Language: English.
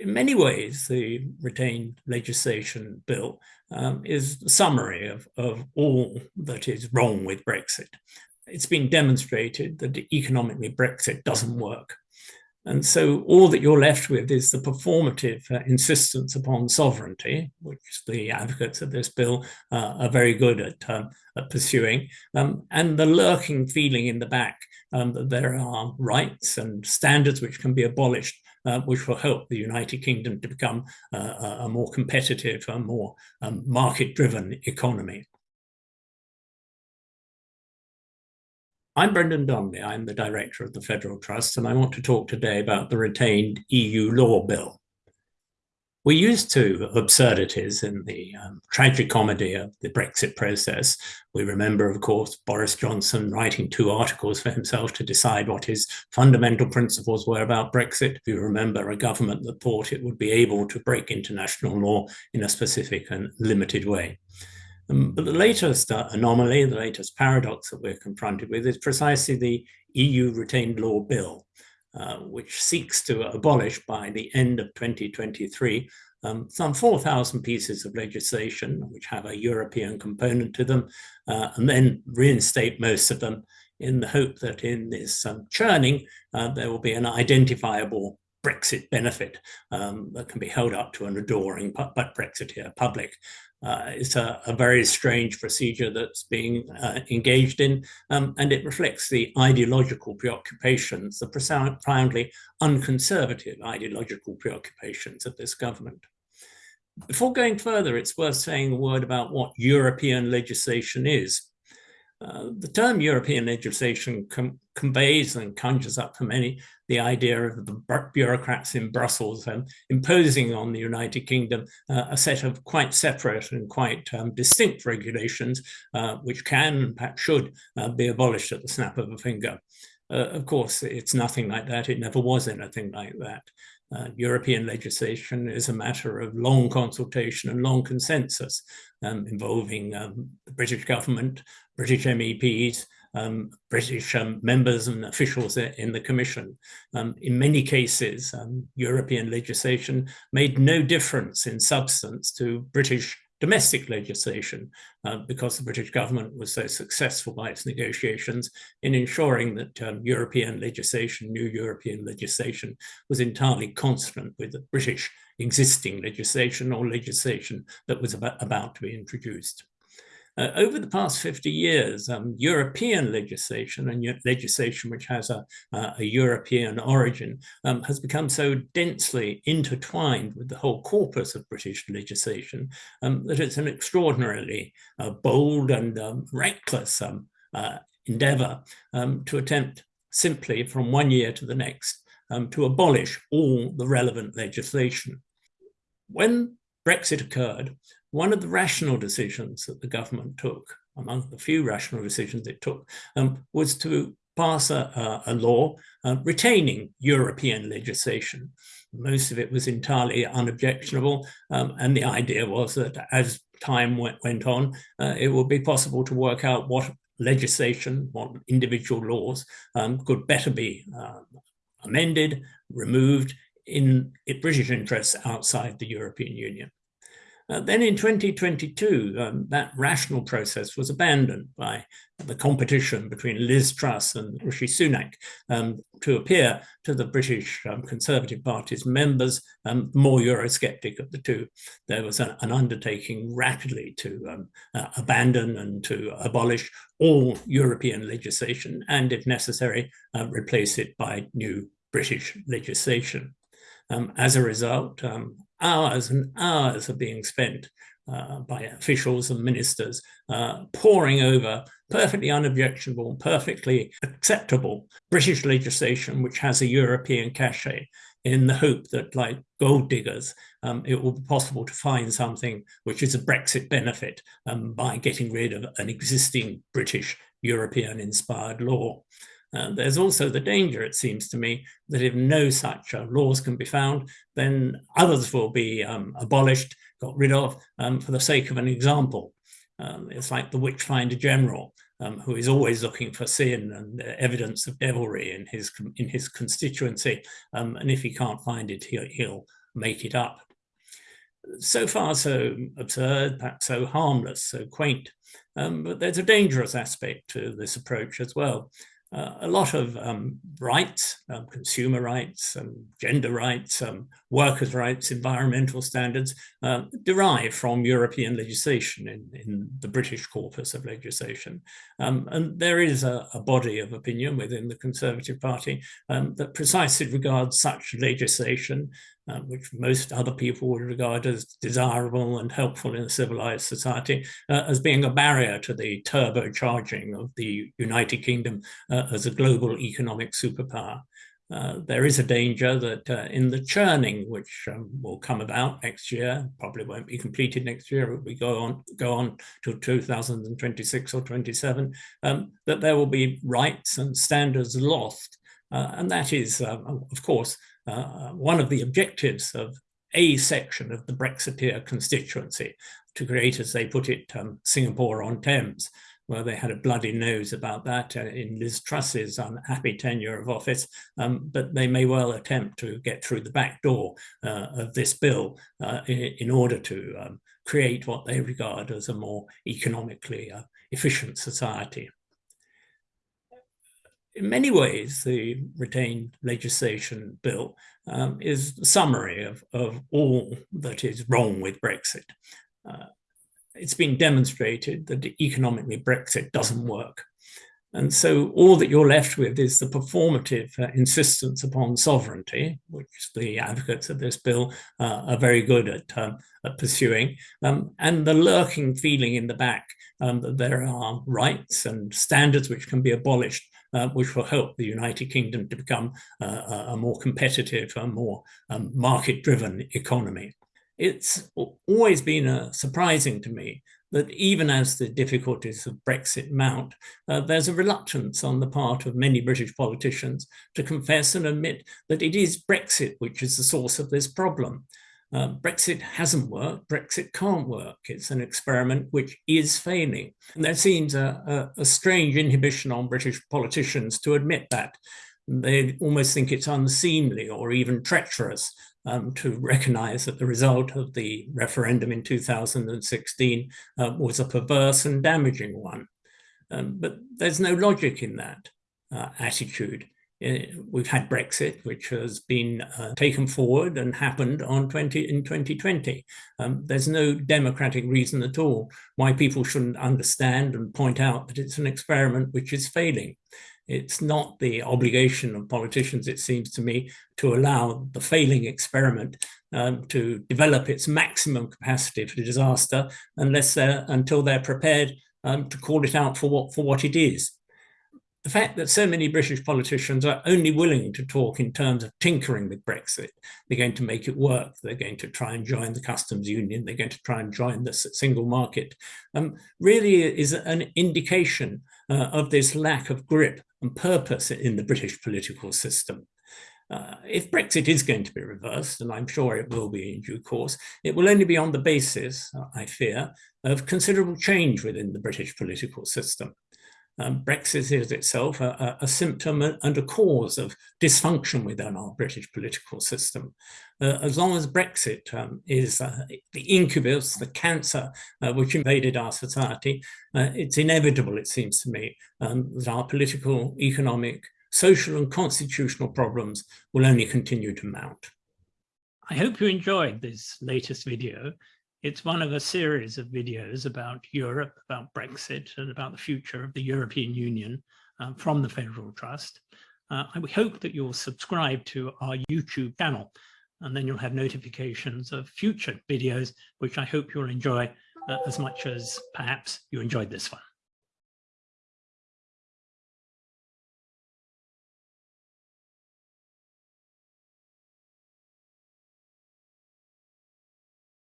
in many ways, the retained legislation bill um, is a summary of, of all that is wrong with Brexit. It's been demonstrated that economically Brexit doesn't work. And so all that you're left with is the performative uh, insistence upon sovereignty, which the advocates of this bill uh, are very good at, um, at pursuing, um, and the lurking feeling in the back um, that there are rights and standards which can be abolished, uh, which will help the United Kingdom to become uh, a more competitive, a more um, market-driven economy. I'm Brendan Donnelly. I'm the director of the Federal Trust, and I want to talk today about the retained EU law bill. We're used to absurdities in the um, tragic comedy of the Brexit process. We remember, of course, Boris Johnson writing two articles for himself to decide what his fundamental principles were about Brexit. We remember a government that thought it would be able to break international law in a specific and limited way. Um, but the latest uh, anomaly, the latest paradox that we're confronted with is precisely the EU retained law bill, uh, which seeks to abolish by the end of 2023 um, some 4,000 pieces of legislation which have a European component to them, uh, and then reinstate most of them in the hope that in this um, churning, uh, there will be an identifiable Brexit benefit um, that can be held up to an adoring but Brexiteer public. Uh, it's a, a, very strange procedure that's being uh, engaged in, um, and it reflects the ideological preoccupations, the profoundly unconservative ideological preoccupations of this government. Before going further, it's worth saying a word about what European legislation is. Uh, the term European legislation com conveys and conjures up for many the idea of the bureaucrats in Brussels um, imposing on the United Kingdom uh, a set of quite separate and quite um, distinct regulations, uh, which can and perhaps should uh, be abolished at the snap of a finger. Uh, of course, it's nothing like that. It never was anything like that. Uh, European legislation is a matter of long consultation and long consensus um, involving um, the British government, British MEPs, um, British um, members and officials in the Commission. Um, in many cases, um, European legislation made no difference in substance to British domestic legislation uh, because the British government was so successful by its negotiations in ensuring that um, European legislation, new European legislation, was entirely consonant with the British existing legislation or legislation that was about, about to be introduced. Uh, over the past 50 years, um, European legislation and legislation which has a, uh, a European origin um, has become so densely intertwined with the whole corpus of British legislation um, that it's an extraordinarily uh, bold and um, reckless um, uh, endeavor um, to attempt simply from one year to the next to abolish all the relevant legislation. When Brexit occurred, one of the rational decisions that the government took, among the few rational decisions it took, um, was to pass a, a law uh, retaining European legislation. Most of it was entirely unobjectionable, um, and the idea was that as time went, went on, uh, it would be possible to work out what legislation, what individual laws um, could better be uh, amended, removed in British interests outside the European Union. Uh, then in 2022, um, that rational process was abandoned by the competition between Liz Truss and Rishi Sunak um, to appear to the British um, Conservative Party's members um, more Eurosceptic of the two. There was an, an undertaking rapidly to um, uh, abandon and to abolish all European legislation and, if necessary, uh, replace it by new British legislation. Um, as a result, um, hours and hours are being spent uh, by officials and ministers uh, poring over perfectly unobjectionable, perfectly acceptable British legislation which has a European cachet in the hope that like gold diggers, um, it will be possible to find something which is a Brexit benefit um, by getting rid of an existing British European inspired law. Uh, there's also the danger, it seems to me, that if no such uh, laws can be found, then others will be um, abolished, got rid of, um, for the sake of an example. Um, it's like the Witchfinder General, um, who is always looking for sin and uh, evidence of devilry in his in his constituency, um, and if he can't find it, he'll, he'll make it up. So far so absurd, perhaps so harmless, so quaint, um, but there's a dangerous aspect to this approach as well uh, a lot of um, rights, um, consumer rights, um, gender rights, um, workers' rights, environmental standards uh, derive from European legislation in, in, the British corpus of legislation. Um, and there is a, a, body of opinion within the Conservative Party that precisely regards such legislation uh, which most other people would regard as desirable and helpful in a civilized society, uh, as being a barrier to the turbocharging of the United Kingdom uh, as a global economic superpower. Uh, there is a danger that uh, in the churning, which um, will come about next year, probably won't be completed next year, but we go on go on to 2026 or 27, um, that there will be rights and standards lost. Uh, and that is, of course, uh, one of the objectives of a section of the Brexiteer constituency to create, as they put it, um, Singapore on Thames, where they had a bloody nose about that uh, in Liz Truss's unhappy tenure of office, um, but they may well attempt to get through the back door uh, of this bill uh, in, in, order to um, create what they regard as a more economically uh, efficient society in many ways, the retained legislation bill um, is the summary of, of all that is wrong with Brexit. It's been demonstrated that economically Brexit doesn't work. And so all that you're left with is the performative uh, insistence upon sovereignty, which the advocates of this bill uh, are very good at, um, at pursuing, um, and the lurking feeling in the back um, that there are rights and standards which can be abolished uh, which will help the United Kingdom to become uh, a more competitive, a more um, market-driven economy. It's always been uh, surprising to me that even as the difficulties of Brexit mount, uh, there's a reluctance on the part of many British politicians to confess and admit that it is Brexit which is the source of this problem. Uh, Brexit hasn't worked, Brexit can't work. It's an experiment which is failing. And there seems a, a, a strange inhibition on British politicians to admit that. They almost think it's unseemly or even treacherous um, to recognize that the result of the referendum in 2016 uh, was a perverse and damaging one. Um, but there's no logic in that uh, attitude. Uh, we've had Brexit, which has been uh, taken forward and happened on 20 in 2020. Um, there's no democratic reason at all why people shouldn't understand and point out that it's an experiment which is failing. It's not the obligation of politicians, it seems to me, to allow the failing experiment um, to develop its maximum capacity for disaster unless they're, until they're prepared um, to call it out for what, for what it is the fact that so many British politicians are only willing to talk in terms of tinkering with Brexit, they're going to make it work, they're going to try and join the customs union, they're going to try and join the single market, um, really is an indication uh, of this lack of grip and purpose in the British political system. Uh, if Brexit is going to be reversed, and I'm sure it will be in due course, it will only be on the basis, I fear, of considerable change within the British political system. Um, Brexit is itself a, a, symptom and a cause of dysfunction within our British political system. Uh, as long as Brexit um, is uh, the incubus, the cancer uh, which invaded our society, uh, it's inevitable, it seems to me, um, that our political, economic, social and constitutional problems will only continue to mount. I hope you enjoyed this latest video. It's one of a series of videos about Europe, about Brexit, and about the future of the European Union uh, from the Federal Trust. Uh, we hope that you'll subscribe to our YouTube channel, and then you'll have notifications of future videos, which I hope you'll enjoy uh, as much as perhaps you enjoyed this one.